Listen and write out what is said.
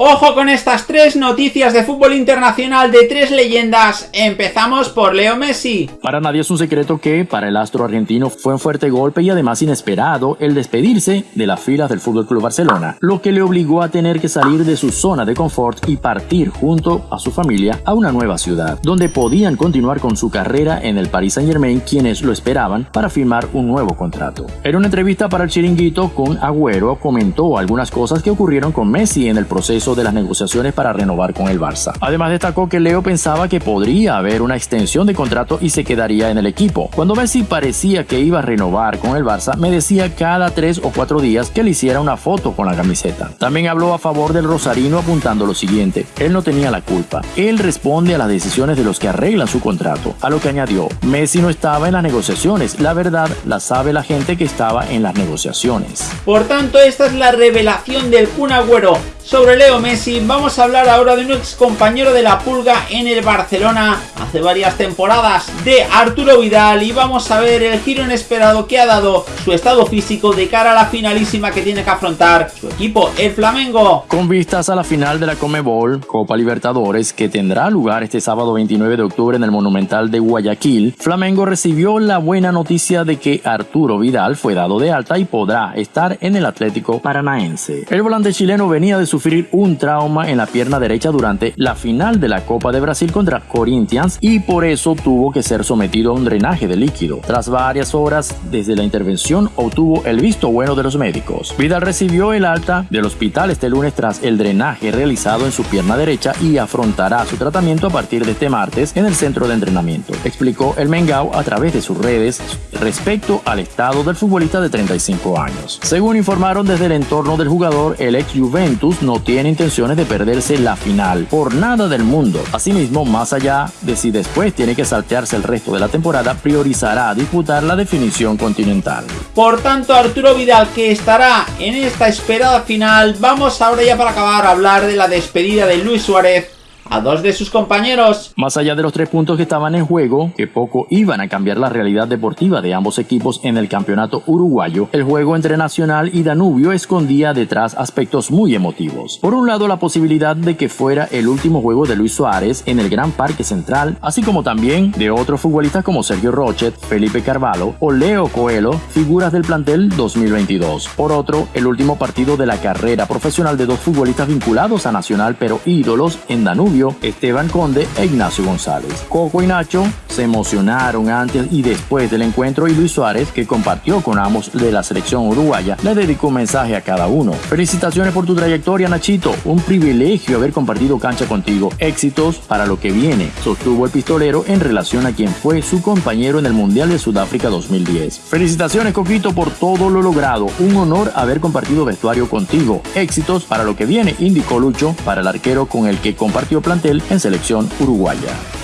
Ojo con estas tres noticias de fútbol internacional de tres leyendas. Empezamos por Leo Messi. Para nadie es un secreto que para el astro argentino fue un fuerte golpe y además inesperado el despedirse de las filas del FC Barcelona, lo que le obligó a tener que salir de su zona de confort y partir junto a su familia a una nueva ciudad, donde podían continuar con su carrera en el Paris Saint Germain quienes lo esperaban para firmar un nuevo contrato. En una entrevista para el chiringuito con Agüero comentó algunas cosas que ocurrieron con Messi en el proceso de las negociaciones para renovar con el Barça. Además destacó que Leo pensaba que podría haber una extensión de contrato y se quedaría en el equipo. Cuando Messi parecía que iba a renovar con el Barça, me decía cada tres o cuatro días que le hiciera una foto con la camiseta. También habló a favor del Rosarino apuntando lo siguiente, él no tenía la culpa, él responde a las decisiones de los que arreglan su contrato, a lo que añadió, Messi no estaba en las negociaciones, la verdad la sabe la gente que estaba en las negociaciones. Por tanto, esta es la revelación del Kun Agüero sobre Leo Messi, vamos a hablar ahora de un ex compañero de la Pulga en el Barcelona hace varias temporadas, de Arturo Vidal, y vamos a ver el giro inesperado que ha dado su estado físico de cara a la finalísima que tiene que afrontar su equipo, el Flamengo. Con vistas a la final de la Comebol, Copa Libertadores, que tendrá lugar este sábado 29 de octubre en el Monumental de Guayaquil, Flamengo recibió la buena noticia de que Arturo Vidal fue dado de alta y podrá estar en el Atlético Paranaense. El volante chileno venía de su sufrir un trauma en la pierna derecha durante la final de la Copa de Brasil contra Corinthians y por eso tuvo que ser sometido a un drenaje de líquido. Tras varias horas desde la intervención obtuvo el visto bueno de los médicos. Vidal recibió el alta del hospital este lunes tras el drenaje realizado en su pierna derecha y afrontará su tratamiento a partir de este martes en el centro de entrenamiento, explicó el Mengao a través de sus redes respecto al estado del futbolista de 35 años. Según informaron desde el entorno del jugador, el ex Juventus no tiene intenciones de perderse la final por nada del mundo. Asimismo, más allá de si después tiene que saltearse el resto de la temporada, priorizará disputar la definición continental. Por tanto, Arturo Vidal, que estará en esta esperada final, vamos ahora ya para acabar a hablar de la despedida de Luis Suárez a dos de sus compañeros. Más allá de los tres puntos que estaban en juego, que poco iban a cambiar la realidad deportiva de ambos equipos en el campeonato uruguayo, el juego entre Nacional y Danubio escondía detrás aspectos muy emotivos. Por un lado, la posibilidad de que fuera el último juego de Luis Suárez en el Gran Parque Central, así como también de otros futbolistas como Sergio Rochet, Felipe Carvalho o Leo Coelho, figuras del plantel 2022. Por otro, el último partido de la carrera profesional de dos futbolistas vinculados a Nacional pero ídolos en Danubio Esteban Conde e Ignacio González. Coco y Nacho se emocionaron antes y después del encuentro y Luis Suárez, que compartió con ambos de la selección uruguaya, le dedicó un mensaje a cada uno. Felicitaciones por tu trayectoria, Nachito. Un privilegio haber compartido cancha contigo. Éxitos para lo que viene, sostuvo el pistolero en relación a quien fue su compañero en el Mundial de Sudáfrica 2010. Felicitaciones, Coquito, por todo lo logrado. Un honor haber compartido vestuario contigo. Éxitos para lo que viene, indicó Lucho, para el arquero con el que compartió plantel en selección uruguaya.